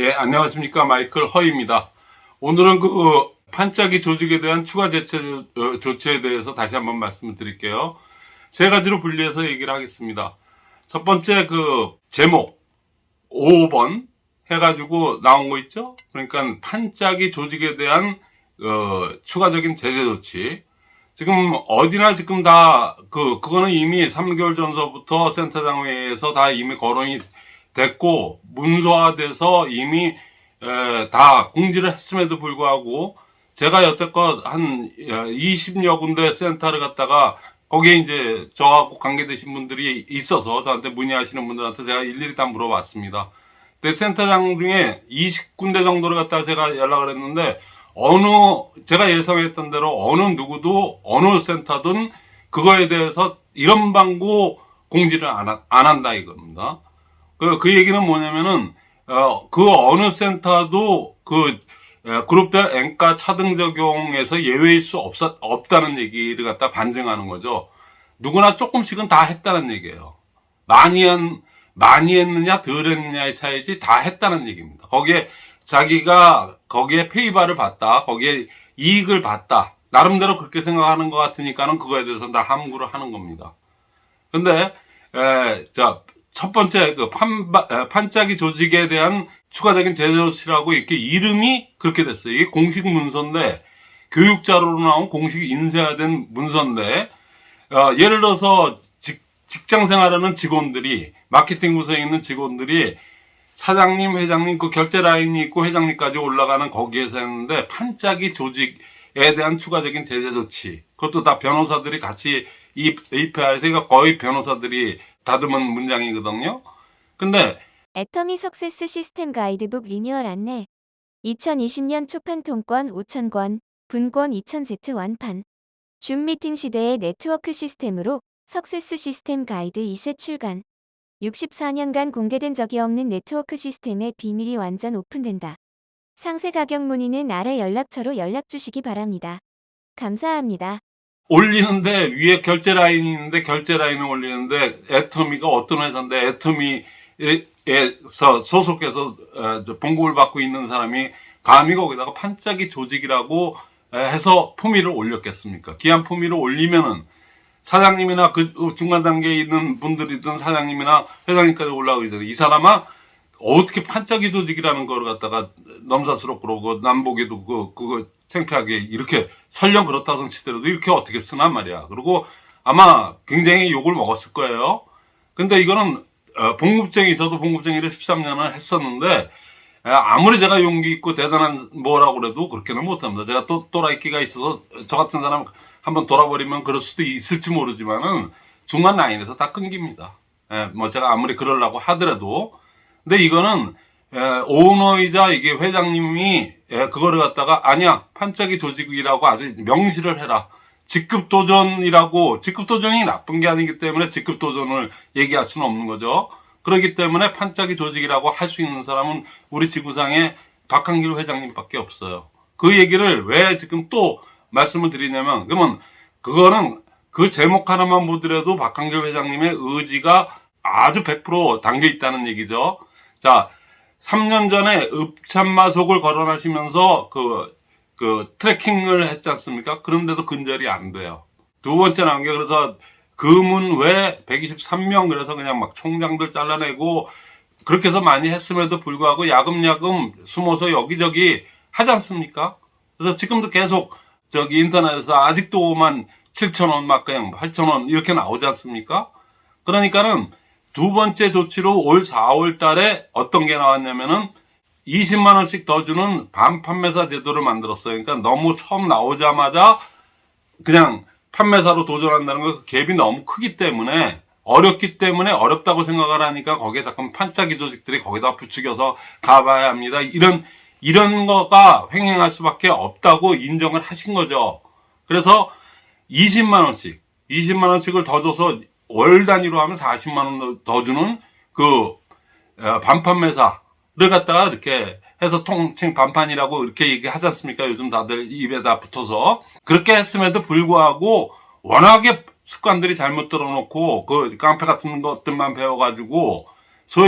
예, 안녕하십니까. 마이클 허입니다. 오늘은 그 어, 판짜기 조직에 대한 추가 대체 어, 조치에 대해서 다시 한번 말씀을 드릴게요. 세 가지로 분리해서 얘기를 하겠습니다. 첫 번째 그 제목 5번 해가지고 나온 거 있죠? 그러니까 판짜기 조직에 대한 어, 추가적인 제재 조치. 지금 어디나 지금 다 그 그거는 이미 3개월 전서부터 센터장 회의에서 다 이미 거론이 됐고 문서화돼서 이미 에, 다 공지를 했음에도 불구하고 제가 여태껏 한 20여 군데 센터를 갔다가 거기에 이제 저하고 관계되신 분들이 있어서 저한테 문의하시는 분들한테 제가 일일이 다 물어봤습니다. 근데 센터장 중에 20군데 정도를 갖다가 제가 연락을 했는데 어느 제가 예상했던 대로 어느 누구도 어느 센터든 그거에 대해서 이런 방구 공지를 안, 하- 안 한다 이겁니다. 그, 그 얘기는 뭐냐면은, 어, 그 어느 센터도 그, 에, 그룹별 엔가 차등 적용에서 예외일 수 없, 없다는 얘기를 갖다 반증하는 거죠. 누구나 조금씩은 다 했다는 얘기예요. 많이 한, 많이 했느냐, 덜 했느냐의 차이지 다 했다는 얘기입니다. 거기에 자기가 거기에 페이바를 봤다, 거기에 이익을 봤다. 나름대로 그렇게 생각하는 것 같으니까는 그거에 대해서 다 함구를 하는 겁니다. 근데, 에, 자, 첫 번째 그 판, 판짜기 조직에 대한 추가적인 제조치라고 이렇게 이름이 그렇게 됐어요. 이게 공식 문서인데, 교육자료로 나온 공식 인쇄화된 문서인데, 어, 예를 들어서 직, 직장 생활하는 직원들이, 마케팅 부서에 있는 직원들이 사장님, 회장님, 그 결제 라인이 있고 회장님까지 올라가는 거기에서 했는데, 판짜기 조직에 대한 추가적인 제재 조치. 그것도 다 변호사들이 같이 이 API에서 이거 거의 변호사들이 다듬은 문장이거든요. 근데 애터미 success 시스템 가이드북 리뉴얼 안내 2020년 초판 통권 5,000권, 분권 2,000세트 완판 줌 미팅 시대의 네트워크 시스템으로 success 시스템 가이드 2세 출간 64년간 공개된 적이 없는 네트워크 시스템의 비밀이 완전 오픈된다. 상세 가격 문의는 아래 연락처로 연락 주시기 바랍니다. 감사합니다. 올리는데 위에 결제 라인이 있는데 결제 라인을 올리는데 애터미가 어떤 회사인데 애터미에서 소속해서 어, 저 봉급을 받고 있는 사람이 감히 거기다가 판짜기 조직이라고 에, 해서 품위를 올렸겠습니까? 기한 품위를 올리면은 사장님이나 그 중간 단계에 있는 분들이든 사장님이나 회장님까지 올라가기 전에 이 사람아 어떻게 판짜기 조직이라는 걸 갖다가 넘사스럽고 그러고 남보기도 그, 그거 창피하게 이렇게 설령 그렇다고 치더라도 이렇게 어떻게 쓰나 말이야. 그리고 아마 굉장히 욕을 먹었을 거예요. 근데 이거는 어, 봉급쟁이, 저도 봉급쟁이를 13년을 했었는데 에, 아무리 제가 용기 있고 대단한 뭐라고 그래도 그렇게는 못합니다. 제가 또 또라이끼가 있어서 저 같은 사람 한번 돌아버리면 그럴 수도 있을지 모르지만은 중간 라인에서 다 끊깁니다. 에, 뭐 제가 아무리 그러려고 하더라도 근데 이거는 에, 오너이자 이게 회장님이 에, 그거를 갖다가 아니야 판짜기 조직이라고 아주 명시를 해라. 직급 도전이라고 직급 도전이 나쁜 게 아니기 때문에 직급 도전을 얘기할 수는 없는 거죠. 그렇기 때문에 판짜기 조직이라고 할 수 있는 사람은 우리 지구상에 박한길 회장님밖에 없어요. 그 얘기를 왜 지금 또 말씀을 드리냐면 그러면 그거는 그 제목 하나만 보더라도 박한길 회장님의 의지가 아주 100% 담겨 있다는 얘기죠. 자, 3년 전에 읍참마속을 거론하시면서 그, 그 트래킹을 했지 않습니까? 그런데도 근절이 안 돼요. 두 번째 게 그래서 금은 왜 123명 그래서 그냥 막 총장들 잘라내고 그렇게 해서 많이 했음에도 불구하고 야금야금 숨어서 여기저기 하지 않습니까? 그래서 지금도 계속 저기 인터넷에서 아직도만 7천원 막 그냥 8천원 이렇게 나오지 않습니까? 그러니까는 두 번째 조치로 올 4월 달에 어떤 게 나왔냐면은 20만 원씩 더 주는 반판매사 제도를 만들었어요. 그러니까 너무 처음 나오자마자 그냥 판매사로 도전한다는 거 갭이 너무 크기 때문에 어렵기 때문에 어렵다고 생각을 하니까 거기에 자꾸 판짜기 조직들이 거기다 부추겨서 가봐야 합니다. 이런 이런 거가 횡행할 수밖에 없다고 인정을 하신 거죠. 그래서 20만 원씩 20만 원씩을 더 줘서 월 단위로 하면 40만 원 더 주는 그 어, 반판 매사를 갖다가 이렇게 해서 통칭 반판이라고 이렇게 얘기하지 않습니까? 요즘 다들 입에다 붙어서 그렇게 했음에도 불구하고 워낙에 습관들이 잘못 들어놓고 그 깡패 같은 것들만 배워가지고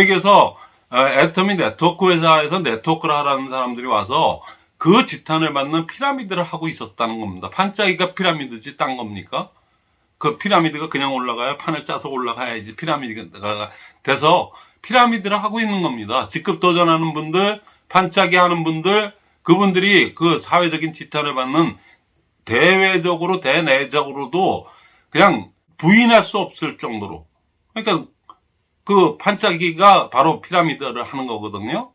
얘기해서 어, 애터미 네트워크 회사에서 네트워크를 하라는 사람들이 와서 그 지탄을 받는 피라미드를 하고 있었다는 겁니다. 판짜기가 피라미드지 딴 겁니까? 그 피라미드가 그냥 올라가야 판을 짜서 올라가야지 피라미드가 돼서 피라미드를 하고 있는 겁니다. 직급 도전하는 분들, 판짜기 하는 분들, 그분들이 그 사회적인 지탄을 받는 대외적으로 대내적으로도 그냥 부인할 수 없을 정도로 그러니까 그 판짜기가 바로 피라미드를 하는 거거든요.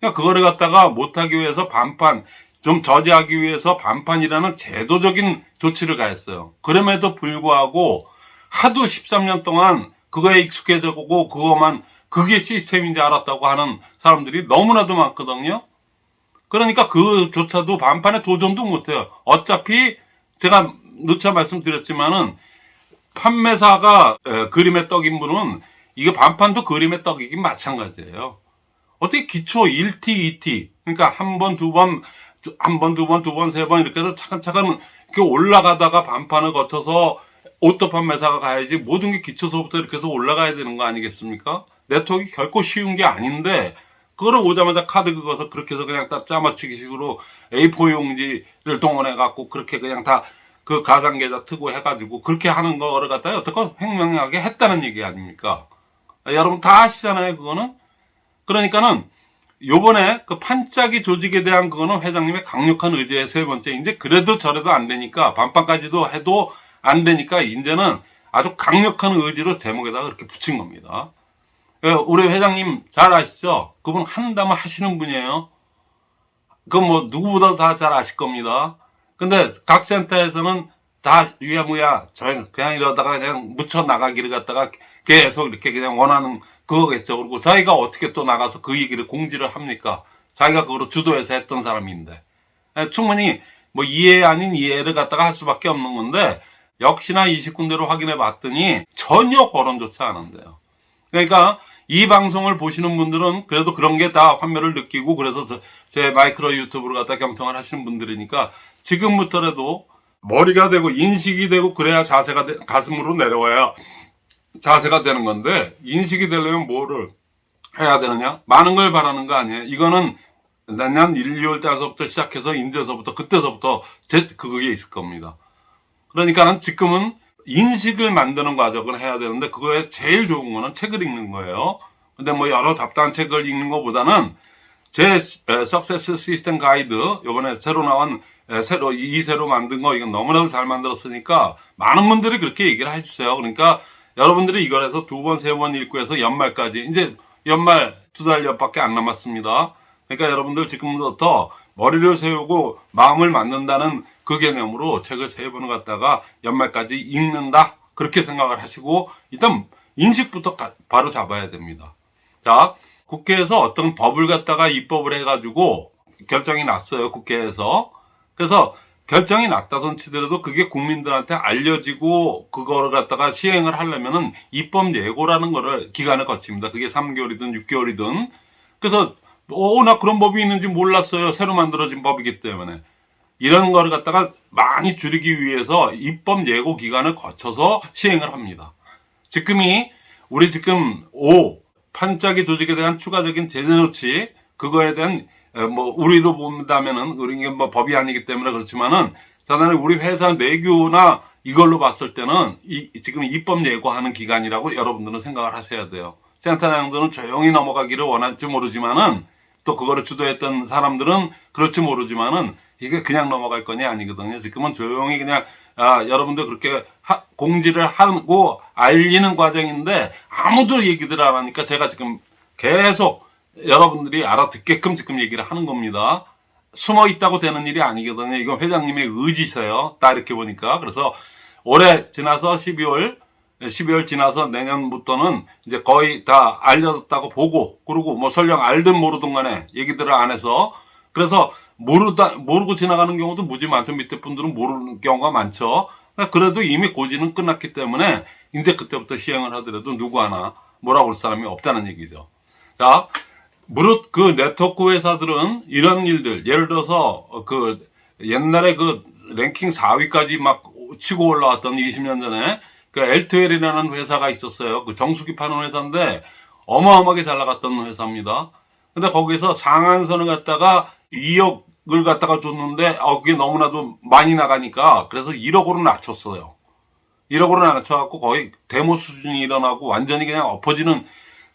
그러니까 그거를 갖다가 못하기 위해서 반판 좀 저지하기 위해서 반판이라는 제도적인 조치를 가했어요. 그럼에도 불구하고 하도 13년 동안 그거에 익숙해져고 그것만 그게 시스템인지 알았다고 하는 사람들이 너무나도 많거든요. 그러니까 그조차도 반판에 도전도 못해요. 어차피 제가 누차 말씀드렸지만은 판매사가 에, 그림의 떡인 분은 이게 반판도 그림의 떡이긴 마찬가지예요. 어떻게 기초 1T, 2T 그러니까 한 번, 두 번, 한 번, 두 번, 두 번, 세 번 이렇게 해서 차근차근 이렇게 올라가다가 반판을 거쳐서 auto 판매사가 가야지 모든 게 기초서부터 이렇게 해서 올라가야 되는 거 아니겠습니까? 네트워크 결코 쉬운 게 아닌데 그거를 오자마자 카드 긁어서 그렇게 해서 그냥 딱 짜맞추기 식으로 A4 용지를 동원해 갖고 그렇게 그냥 다 그 가상 계좌 트고 해가지고 그렇게 하는 거를 갖다가 어떻게 현명하게 했다는 얘기 아닙니까? 여러분 다 아시잖아요, 그거는. 그러니까는 요번에 그 판짜기 조직에 대한 그거는 회장님의 강력한 의지의 세 번째. 이제 그래도 저래도 안 되니까 반판까지도 해도 안 되니까 이제는 아주 강력한 의지로 제목에다가 그렇게 붙인 겁니다. 예, 우리 회장님 잘 아시죠? 그분 한다면 하시는 분이에요. 그뭐 누구보다도 다잘 아실 겁니다. 근데 각 센터에서는 다 유야무야 그냥 이러다가 그냥 묻혀 나가기를 갖다가 계속 이렇게 그냥 원하는 그거겠죠. 그리고 자기가 어떻게 또 나가서 그 얘기를 공지를 합니까? 자기가 그거로 주도해서 했던 사람인데 예, 충분히 뭐 이해 아닌 이해를 갖다가 할 수밖에 없는 건데 역시나 20군데로 확인해 봤더니 전혀 거론조차 않은데요. 그러니까 이 방송을 보시는 분들은 그래도 그런 게 다 환멸을 느끼고 그래서 저- 제 마이크로 유튜브를 갖다 경청을 하시는 분들이니까 지금부터라도 머리가 되고 인식이 되고 그래야 자세가 돼- 가슴으로 내려와야 자세가 되는 건데 인식이 되려면 뭐를 해야 되느냐? 많은 걸 바라는 거 아니에요. 이거는 내년 1, 2월 달서부터 시작해서 인제서부터 그때서부터 제 그게 있을 겁니다. 그러니까는 지금은 인식을 만드는 과정을 해야 되는데 그거에 제일 좋은 거는 책을 읽는 거예요. 근데 뭐 여러 잡다한 책을 읽는 것보다는 제 석세스 시스템 가이드 요번에 새로 나온 에, 새로 이 새로 만든 거 이건 너무나도 잘 만들었으니까 많은 분들이 그렇게 얘기를 해주세요. 그러니까 여러분들이 이걸 해서 두 번 세 번 읽고 해서 연말까지 이제 연말 두달 옆밖에 안 남았습니다. 그러니까 여러분들 지금부터 머리를 세우고 마음을 맞는다는 그 개념으로 책을 세 번을 갖다가 연말까지 읽는다 그렇게 생각을 하시고 일단 인식부터 가- 바로 잡아야 됩니다. 자 국회에서 어떤 법을 갖다가 입법을 해가지고 결정이 났어요 국회에서 그래서 결정이 났다 손치더라도 그게 국민들한테 알려지고 그거를 갖다가 시행을 하려면은 입법 예고라는 거를 기간을 거칩니다. 그게 3개월이든 6개월이든. 그래서 오, 나 그런 법이 있는지 몰랐어요. 새로 만들어진 법이기 때문에. 이런 거를 갖다가 많이 줄이기 위해서 입법 예고 기간을 거쳐서 시행을 합니다. 지금이 우리 지금 5 판짜기 조직에 대한 추가적인 제재 조치 그거에 대한 에, 뭐 우리로 본다면은 우리 뭐 법이 아니기 때문에 그렇지만은 자단에 우리 회사 내규나 이걸로 봤을 때는 이 지금 입법 예고하는 기간이라고 여러분들은 생각을 하셔야 돼요. 센터장들은 조용히 넘어가기를 원할지 모르지만은 또 그거를 주도했던 사람들은 그렇지 모르지만은 이게 그냥 넘어갈 건이 아니거든요. 지금은 조용히 그냥 아, 여러분들 그렇게 하- 공지를 하고 알리는 과정인데 아무도 얘기들 안 하니까 제가 지금 계속 여러분들이 알아듣게끔 지금 얘기를 하는 겁니다. 숨어 있다고 되는 일이 아니거든요. 이건 회장님의 의지세요. 딱 이렇게 보니까. 그래서 올해 지나서 12월, 12월 지나서 내년부터는 이제 거의 다 알려졌다고 보고, 그리고 뭐 설령 알든 모르든 간에 얘기들을 안 해서, 그래서 모르다, 모르고 지나가는 경우도 무지 많죠. 밑에 분들은 모르는 경우가 많죠. 그래도 이미 고지는 끝났기 때문에, 이제 그때부터 시행을 하더라도 누구 하나 뭐라고 할 사람이 없다는 얘기죠. 자, 무릇 그 네트워크 회사들은 이런 일들, 예를 들어서 어, 그 옛날에 그 랭킹 4위까지 막 치고 올라왔던 20년 전에 그 엘트웰이라는 회사가 있었어요. 그 정수기 파는 회사인데 어마어마하게 잘 나갔던 회사입니다. 근데 거기서 상한선을 갖다가 2억을 갖다가 줬는데 어, 그게 너무나도 많이 나가니까 그래서 1억으로 낮췄어요. 1억으로 낮춰갖고 거의 데모 수준이 일어나고 완전히 그냥 엎어지는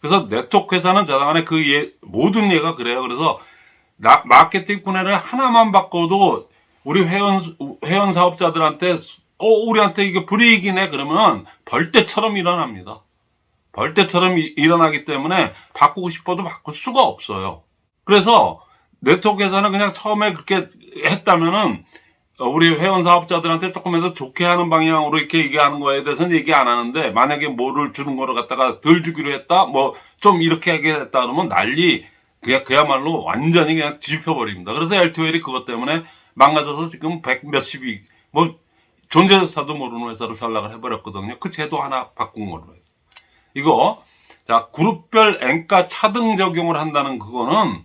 그래서 네트워크 회사는 자당간에 그 예, 모든 예가 그래요. 그래서 나- 마케팅 분해를 하나만 바꿔도 우리 회원 회원 사업자들한테 어 우리한테 이게 불이익이네 그러면 벌떼처럼 일어납니다. 벌떼처럼 이- 일어나기 때문에 바꾸고 싶어도 바꿀 수가 없어요. 그래서 네트워크에서는 그냥 처음에 그렇게 했다면은 어, 우리 회원 사업자들한테 조금이라도 좋게 하는 방향으로 이렇게 얘기하는 거에 대해서는 얘기 안 하는데 만약에 뭐를 주는 거를 갖다가 덜 주기로 했다 뭐 좀 이렇게 하겠다 그러면 난리 그야, 그야말로 완전히 그냥 뒤집혀 버립니다. 그래서 LTOL이 그것 때문에 망가져서 지금 백 몇십이 뭐 존재사도 모르는 회사로 전락을 해버렸거든요. 그 제도 하나 바꾼 걸로 해서. 이거 자 그룹별 엔가 차등 적용을 한다는 그거는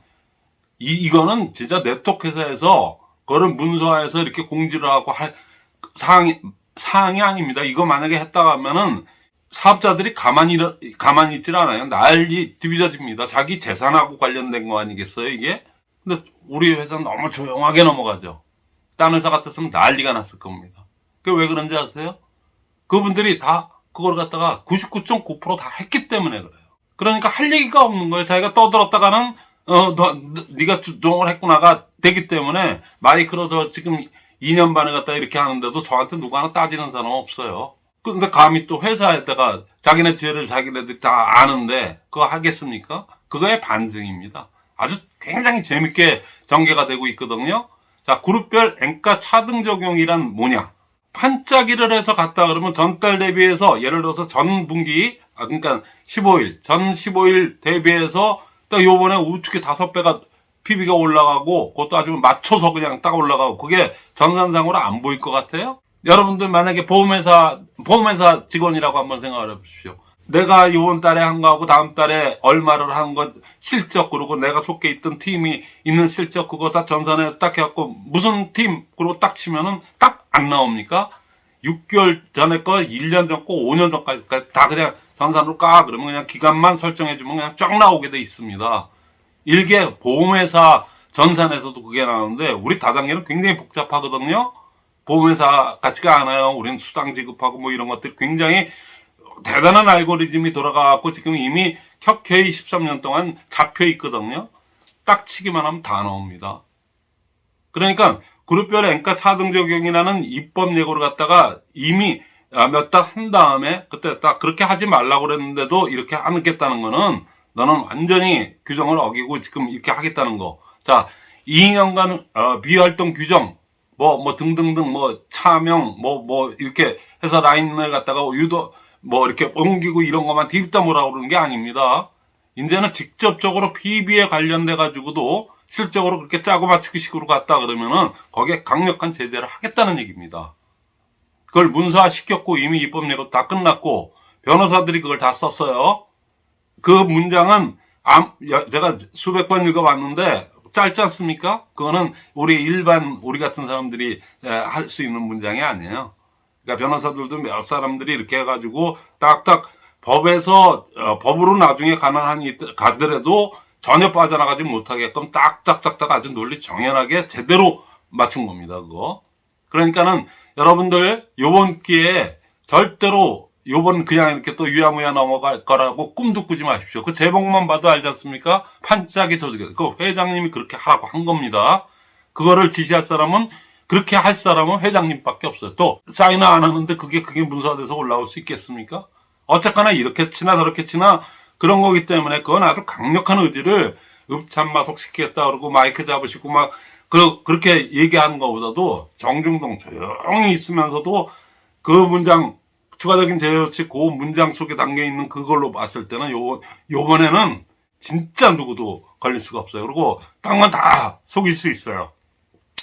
이 이거는 진짜 네트워크 회사에서 그거를 문서화해서 이렇게 공지를 하고 할 사항이 사항이 아닙니다. 이거 만약에 했다 하면은 사업자들이 가만히 가만히 있질 않아요. 난리 뒤비져집니다. 자기 재산하고 관련된 거 아니겠어요, 이게? 근데 우리 회사는 너무 조용하게 넘어가죠. 딴 회사 같았으면 난리가 났을 겁니다. 그게 왜 그런지 아세요? 그분들이 다 그걸 갖다가 99.9%다 했기 때문에 그래요. 그러니까 할 얘기가 없는 거예요. 자기가 떠들었다가는 어, 너, 너- 네가 주종을 했구나가 되기 때문에 마이크로 저 지금 2년 반에 갖다 이렇게 하는데도 저한테 누구 하나 따지는 사람 없어요. 근데 감히 또 회사에다가 자기네 죄를 자기네들이 다 아는데 그거 하겠습니까? 그거의 반증입니다. 아주 굉장히 재밌게 전개가 되고 있거든요. 자, 그룹별 엔가 차등 적용이란 뭐냐? 판짜기를 해서 갔다 그러면 전달 대비해서 예를 들어서 전 분기 아 그러니까 15일 전 15일 대비해서 딱 요번에 어떻게 다섯 배가 PB가 올라가고 그것도 아주 맞춰서 그냥 딱 올라가고 그게 전산상으로 안 보일 것 같아요? 여러분들 만약에 보험회사 보험회사 직원이라고 한번 생각을 해보십시오. 내가 요번 달에 한 거하고 다음 달에 얼마를 한 것 실적 그리고 내가 속해 있던 팀이 있는 실적 그거 다 전산에 딱 해갖고 무슨 팀 그리고 딱 치면은 딱 안 나옵니까? 6개월 전에 거, 1년 전 거, 5년 전까지 다 그냥 전산으로 까 그러면 그냥 기간만 설정해주면 그냥 쫙 나오게 돼 있습니다. 일개 보험회사 전산에서도 그게 나오는데 우리 다단계는 굉장히 복잡하거든요. 보험회사 같지가 않아요. 우리는 수당 지급하고 뭐 이런 것들 굉장히 대단한 알고리즘이 돌아가고 지금 이미 켜켜이 13년 동안 잡혀 있거든요. 딱 치기만 하면 다 나옵니다. 그러니까 그룹별 엔가 차등 적용이라는 입법 예고를 갖다가 이미 아, 몇달 한 다음에 그때 딱 그렇게 하지 말라고 그랬는데도 이렇게 하겠다는 거는 너는 완전히 규정을 어기고 지금 이렇게 하겠다는 거. 자, 2년간 어, 비활동 규정 뭐뭐 등등등 뭐 차명 뭐뭐 이렇게 해서 라인을 갖다가 유도 뭐 이렇게 옮기고 이런 것만 딥다 뭐라고 그러는 게 아닙니다. 이제는 직접적으로 PB에 관련돼 가지고도 실적으로 그렇게 짜고 맞추기 식으로 갔다 그러면은 거기에 강력한 제재를 하겠다는 얘기입니다. 그걸 문서화 시켰고 이미 입법 예고 다 끝났고 변호사들이 그걸 다 썼어요. 그 문장은 제가 수백 번 읽어봤는데 짧지 않습니까? 그거는 우리 일반 우리 같은 사람들이 할 수 있는 문장이 아니에요. 그러니까 변호사들도 몇 사람들이 이렇게 해가지고 딱딱 법에서 어, 법으로 나중에 가난한 가더라도 전혀 빠져나가지 못하게끔 딱딱딱딱 아주 논리 정연하게 제대로 맞춘 겁니다. 그거. 그러니까는 여러분들 요번 기회에 절대로 요번 그냥 이렇게 또 유야무야 넘어갈 거라고 꿈도 꾸지 마십시오. 그 제목만 봐도 알지 않습니까? 판짜기 조직. 그 회장님이 그렇게 하라고 한 겁니다. 그거를 지시할 사람은 그렇게 할 사람은 회장님밖에 없어요. 또 사인을 안 하는데 그게 그게 문서화돼서 올라올 수 있겠습니까? 어쨌거나 이렇게 치나 저렇게 치나 그런 거기 때문에 그건 아주 강력한 의지를 읍참마속 시키겠다 그러고 마이크 잡으시고 막 그, 그렇게 얘기하는 것보다도 정중동 조용히 있으면서도 그 문장 추가적인 제어치 그 문장 속에 담겨 있는 그걸로 봤을 때는 요 요번에는 진짜 누구도 걸릴 수가 없어요. 그리고 땅은 다 속일 수 있어요.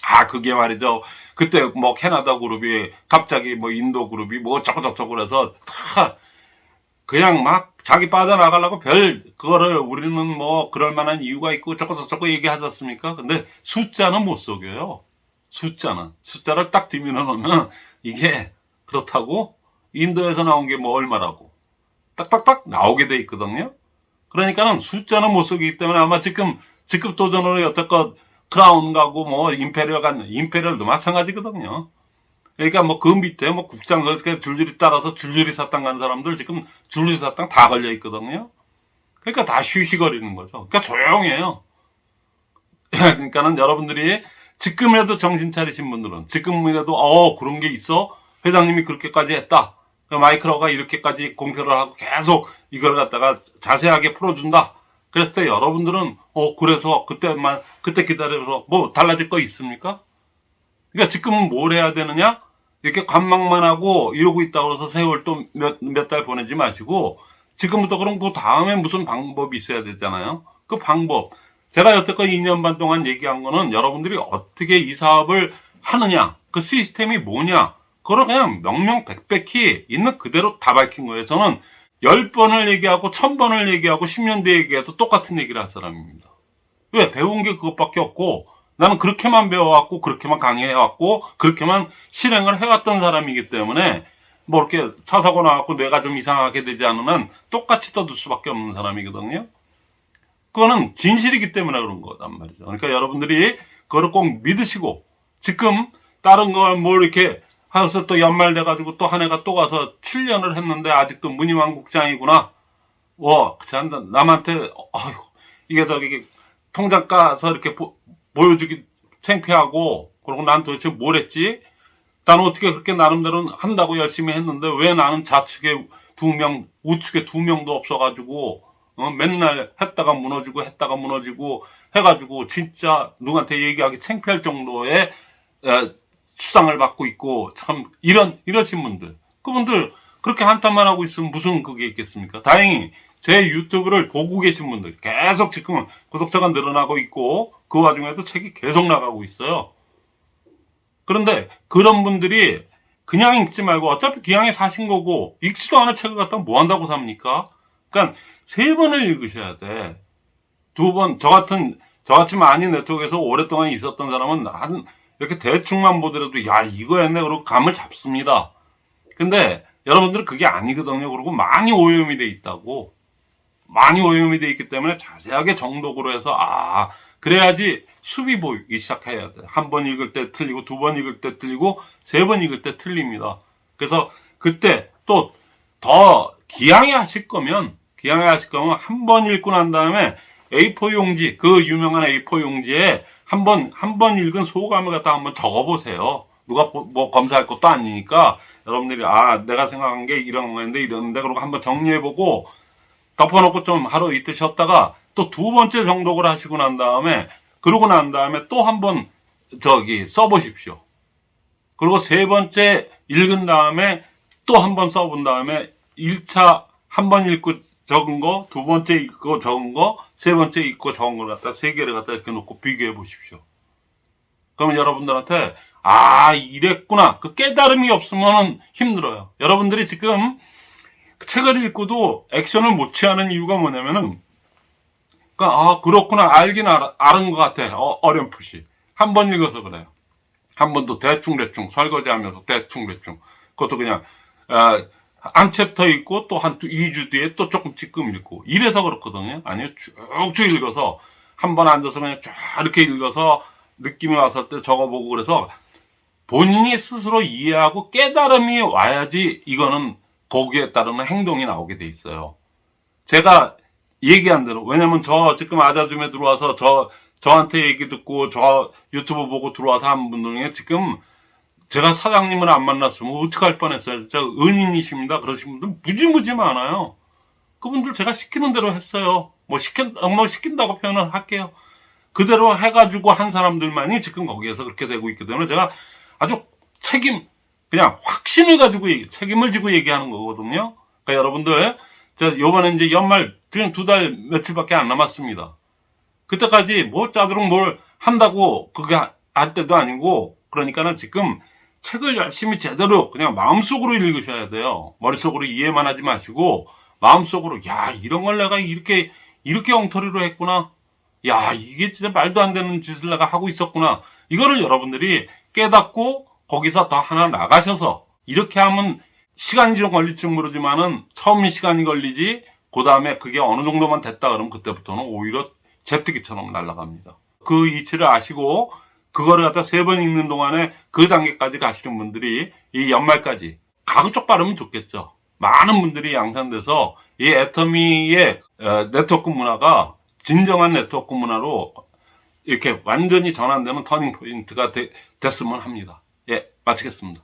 아 그게 말이죠. 그때 뭐 캐나다 그룹이 갑자기 뭐 인도 그룹이 뭐 어쩌고 저쩌고 그래서 다 그냥 막 자기 빠져나가려고 별 그거를 우리는 뭐 그럴 만한 이유가 있고 어쩌고 저쩌고 얘기하지 않습니까? 근데 숫자는 못 속여요. 숫자는 숫자를 딱 뒤밀어 놓으면 이게 그렇다고 인도에서 나온 게 뭐 얼마라고 딱딱딱 나오게 돼 있거든요. 그러니까는 숫자는 못 쓰기 때문에 아마 지금 직급 도전으로 여태껏 크라운 가고 뭐 Imperial 간 Imperial도 마찬가지거든요. 그러니까 뭐 그 밑에 뭐 국장 그렇게 줄줄이 따라서 줄줄이 사탕 간 사람들 지금 줄줄이 사탕 다 걸려 있거든요. 그러니까 다 쉬쉬거리는 거죠. 그러니까 조용해요. 그러니까는 여러분들이 지금이라도 정신 차리신 분들은 지금이라도 어 그런 게 있어 회장님이 그렇게까지 했다. 그 마이크로가 이렇게까지 공표를 하고 계속 이걸 갖다가 자세하게 풀어준다. 그랬을 때 여러분들은 어 그래서 그때만 그때 기다려서 뭐 달라질 거 있습니까? 그러니까 지금은 뭘 해야 되느냐? 이렇게 관망만 하고 이러고 있다고 해서 세월 또 몇 몇 달 보내지 마시고 지금부터 그럼 그 다음에 무슨 방법이 있어야 되잖아요. 그 방법 제가 여태껏 2년 반 동안 얘기한 거는 여러분들이 어떻게 이 사업을 하느냐, 그 시스템이 뭐냐, 그걸 그냥 명명백백히 있는 그대로 다 밝힌 거예요. 저는 10번을 얘기하고 1000번을 얘기하고 10년 뒤에 얘기해도 똑같은 얘기를 할 사람입니다. 왜? 배운 게 그것밖에 없고 나는 그렇게만 배워왔고 그렇게만 강의해왔고 그렇게만 실행을 해왔던 사람이기 때문에 뭐 이렇게 차 사고 나갖고 뇌가 좀 이상하게 되지 않으면 똑같이 떠들 수밖에 없는 사람이거든요. 그거는 진실이기 때문에 그런 거단 말이죠. 그러니까 여러분들이 그거를 꼭 믿으시고 지금 다른 걸뭐 이렇게 하면서 또 연말 돼가지고 또 한 해가 또 가서 7년을 했는데 아직도 무늬왕국장이구나. 와, 참 남한테 어휴 이게 저기 통장 까서 이렇게 보, 보여주기 창피하고 그리고 난 도대체 뭘 했지? 나는 어떻게 그렇게 나름대로 한다고 열심히 했는데 왜 나는 좌측에 두 명, 우측에 두 명도 없어가지고 어, 맨날 했다가 무너지고 했다가 무너지고 해가지고 진짜 누구한테 얘기하기 창피할 정도의 에, 수당을 받고 있고 참 이런 이러신 분들 그분들 그렇게 한탄만 하고 있으면 무슨 그게 있겠습니까? 다행히 제 유튜브를 보고 계신 분들 계속 지금 구독자가 늘어나고 있고 그 와중에도 책이 계속 나가고 있어요. 그런데 그런 분들이 그냥 읽지 말고 어차피 기왕에 사신 거고 읽지도 않은 책을 갖다 뭐 한다고 삽니까? 그러니까 세 번을 읽으셔야 돼. 두 번, 저 같은, 저같이 많이 네트워크에서 오랫동안 있었던 사람은 한, 이렇게 대충만 보더라도, 야, 이거였네. 그러고 감을 잡습니다. 근데 여러분들은 그게 아니거든요. 그리고 많이 오염이 돼 있다고. 많이 오염이 돼 있기 때문에 자세하게 정독으로 해서, 아, 그래야지 수비 보이기 시작해야 돼. 한 번 읽을 때 틀리고, 두 번 읽을 때 틀리고, 세 번 읽을 때 틀립니다. 그래서 그때 또 더 기양해 하실 거면, 기양해 하실 거면 한 번 읽고 난 다음에 A4 용지, 그 유명한 A4 용지에 한 번, 한 번 읽은 소감을 갖다 한번 적어보세요. 누가 뭐, 뭐 검사할 것도 아니니까 여러분들이 아, 내가 생각한 게 이런 거였는데 이러는데 그러고 한번 정리해보고 덮어놓고 좀 하루 이틀 쉬었다가 또 두 번째 정독을 하시고 난 다음에 그러고 난 다음에 또 한번 저기 써보십시오. 그리고 세 번째 읽은 다음에 또 한번 써본 다음에 1차 한 번 읽고 적은 거, 두 번째 읽고 적은 거, 세 번째 읽고 적은 걸 갖다 세 개를 갖다 이렇게 놓고 비교해 보십시오. 그러면 여러분들한테 아 이랬구나 그 깨달음이 없으면 힘들어요. 여러분들이 지금 책을 읽고도 액션을 못 취하는 이유가 뭐냐면은 그러니까 아 그렇구나 알긴 알, 아는 것 같아 어, 어렴풋이 한 번 읽어서 그래요. 한 번도 대충 대충 설거지하면서 대충 대충 그것도 그냥 아, 한 챕터 읽고 또 한 2주 뒤에 또 조금 찌끔 읽고 이래서 그렇거든요. 아니요 쭉쭉 읽어서 한 번 앉아서 그냥 쫙 이렇게 읽어서 느낌이 왔을 때 적어보고 그래서 본인이 스스로 이해하고 깨달음이 와야지 이거는 거기에 따르는 행동이 나오게 돼 있어요. 제가 얘기한 대로 왜냐면 저 지금 아자줌에 들어와서 저 저한테 얘기 듣고 저 유튜브 보고 들어와서 한 분들 중에 지금 제가 사장님을 안 만났으면 어떡할 뻔했어요. 진짜 은인이십니다. 그러신 분들 무지무지 많아요. 그분들 제가 시키는 대로 했어요. 뭐 시킨, 뭐 시킨다고 표현을 할게요. 그대로 해가지고 한 사람들만이 지금 거기에서 그렇게 되고 있기 때문에 제가 아주 책임, 그냥 확신을 가지고 얘기, 책임을 지고 얘기하는 거거든요. 그러니까 여러분들, 자, 요번에 이제 연말 그냥 두 달 며칠밖에 안 남았습니다. 그때까지 뭐 짜도록 뭘 한다고 그게 할 때도 아니고, 그러니까는 지금 책을 열심히 제대로 그냥 마음속으로 읽으셔야 돼요. 머릿속으로 이해만 하지 마시고, 마음속으로, 야, 이런 걸 내가 이렇게, 이렇게 엉터리로 했구나. 야, 이게 진짜 말도 안 되는 짓을 내가 하고 있었구나. 이거를 여러분들이 깨닫고 거기서 더 하나 나가셔서 이렇게 하면 시간이 좀 걸릴지 모르지만은 처음 시간이 걸리지 그 다음에 그게 어느 정도만 됐다 그러면 그때부터는 오히려 제트기처럼 날아갑니다. 그 이치를 아시고 그거를 갖다 세 번 읽는 동안에 그 단계까지 가시는 분들이 이 연말까지 가급적 빠르면 좋겠죠. 많은 분들이 양산돼서 이 애터미의 어, 네트워크 문화가 진정한 네트워크 문화로 이렇게 완전히 전환되는 터닝 포인트가 되- 됐으면 합니다. 예, 마치겠습니다.